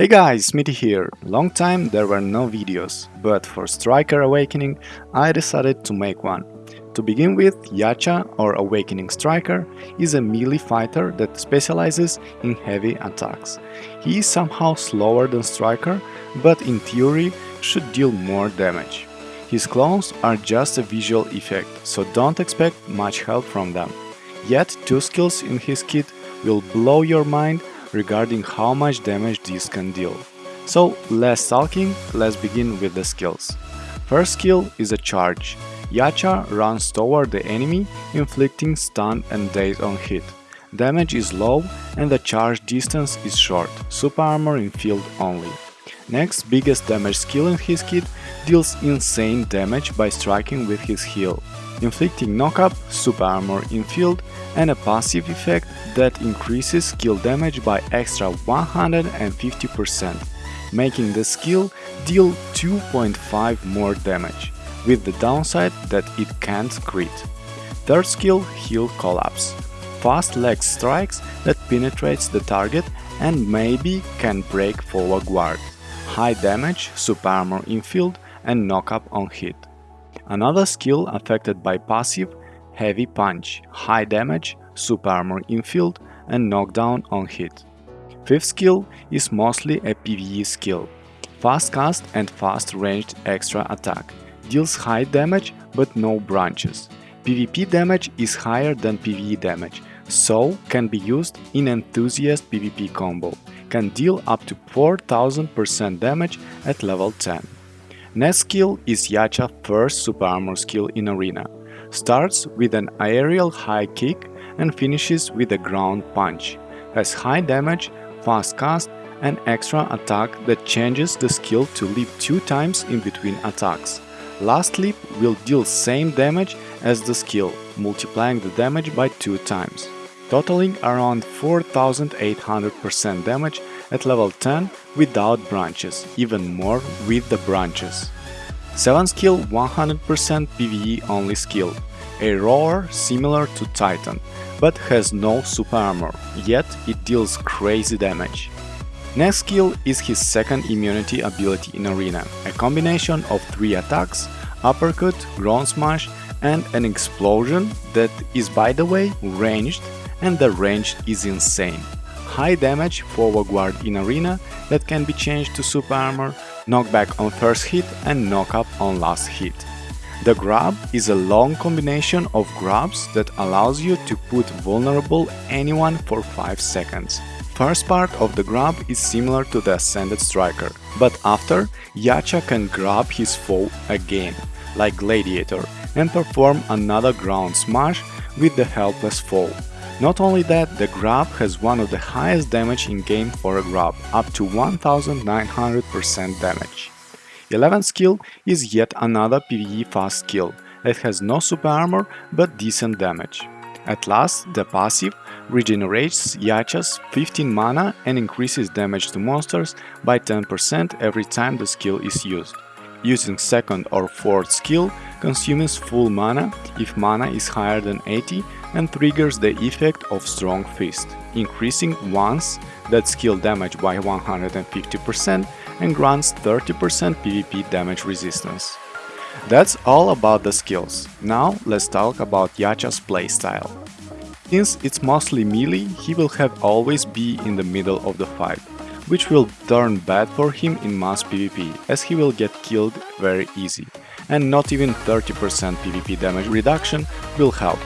Hey guys, Smitty here. Long time there were no videos, but for Striker Awakening I decided to make one. To begin with, Yacha or Awakening Striker is a melee fighter that specializes in heavy attacks. He is somehow slower than Striker, but in theory should deal more damage. His clones are just a visual effect, so don't expect much help from them. Yet two skills in his kit will blow your mind regarding how much damage these can deal. So less talking, let's begin with the skills. First skill is a charge. Yacha runs toward the enemy, inflicting stun and daze on hit. Damage is low and the charge distance is short, super armor in field only. Next biggest damage skill in his kit deals insane damage by striking with his heel, inflicting knock-up, super armor in field and a passive effect that increases skill damage by extra 150%, making the skill deal 2.5 more damage, with the downside that it can't crit. Third skill Heel Collapse. Fast leg strikes that penetrates the target and maybe can break forward guard. High damage, super armor in field and knock-up on hit. Another skill affected by passive Heavy Punch, high damage, super armor in field and knockdown on hit. Fifth skill is mostly a PvE skill. Fast cast and fast ranged extra attack. Deals high damage but no branches. PvP damage is higher than PvE damage, so can be used in Enthusiast PvP combo. Can deal up to 4000% damage at level 10. Next skill is Yacha first super armor skill in arena starts with an aerial high kick and finishes with a ground punch, has high damage, fast cast and extra attack that changes the skill to leap 2 times in between attacks. Last leap will deal same damage as the skill, multiplying the damage by 2 times, totaling around 4800% damage at level 10 without branches, even more with the branches. 7 skill 100% PvE only skill, a roar similar to Titan, but has no super armor, yet it deals crazy damage. Next skill is his second immunity ability in arena, a combination of 3 attacks, uppercut, ground smash and an explosion that is by the way ranged and the range is insane. High damage forward guard in arena that can be changed to super armor knockback on first hit and knockup on last hit. The grab is a long combination of grabs that allows you to put vulnerable anyone for 5 seconds. First part of the grab is similar to the Ascended Striker, but after, Yacha can grab his foe again, like Gladiator, and perform another ground smash with the helpless foe. Not only that, the grab has one of the highest damage in game for a grab, up to 1900% damage. 11th skill is yet another PvE fast skill that has no super armor but decent damage. At last, the passive regenerates Yacha's 15 mana and increases damage to monsters by 10% every time the skill is used. Using second or fourth skill consumes full mana if mana is higher than 80 and triggers the effect of Strong Fist, increasing once that skill damage by 150% and grants 30% PvP damage resistance. That's all about the skills. Now let's talk about Yacha's playstyle. Since it's mostly melee, he will have always be in the middle of the fight, which will turn bad for him in mass PvP, as he will get killed very easy, and not even 30% PvP damage reduction will help,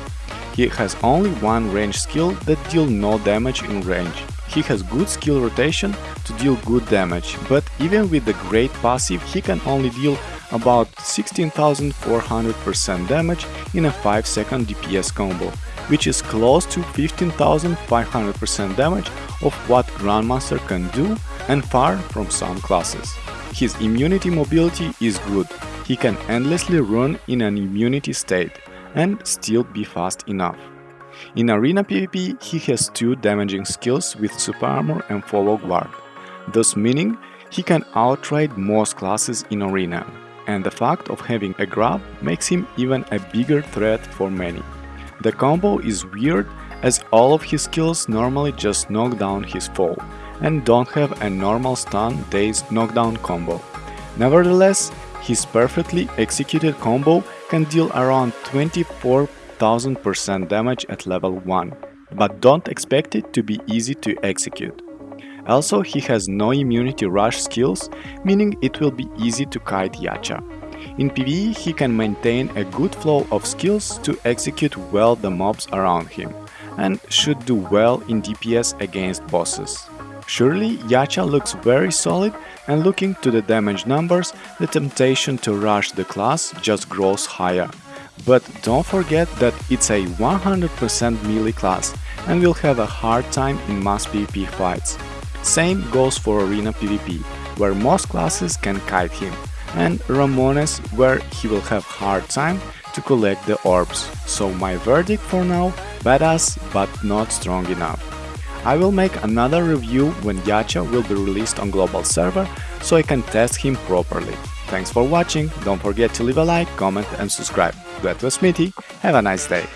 he has only one range skill that deal no damage in range. He has good skill rotation to deal good damage, but even with the great passive he can only deal about 16,400% damage in a 5 second DPS combo, which is close to 15,500% damage of what Grandmaster can do and far from some classes. His immunity mobility is good, he can endlessly run in an immunity state, and still be fast enough. In arena PvP, he has two damaging skills with super armor and forward guard, thus meaning he can outride most classes in arena, and the fact of having a grab makes him even a bigger threat for many. The combo is weird as all of his skills normally just knock down his foe, and don't have a normal stun dazed knockdown combo. Nevertheless, his perfectly executed combo can deal around 24,000% damage at level 1, but don't expect it to be easy to execute. Also, he has no immunity rush skills, meaning it will be easy to kite Yacha. In PvE, he can maintain a good flow of skills to execute well the mobs around him, and should do well in DPS against bosses. Surely, Yacha looks very solid and looking to the damage numbers, the temptation to rush the class just grows higher. But don't forget that it's a 100% melee class and will have a hard time in mass PvP fights. Same goes for Arena PvP, where most classes can kite him, and Ramones where he will have hard time to collect the orbs. So my verdict for now, badass but not strong enough. I will make another review when Yacha will be released on global server, so I can test him properly. Thanks for watching, don't forget to leave a like, comment and subscribe. That was Smithy, have a nice day!